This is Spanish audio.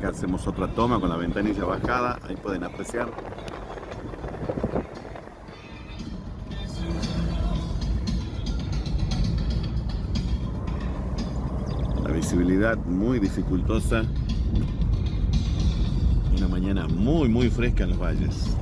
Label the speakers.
Speaker 1: Acá hacemos otra toma con la ventanilla bajada, ahí pueden apreciar. La visibilidad muy dificultosa. Una mañana muy muy fresca en los valles.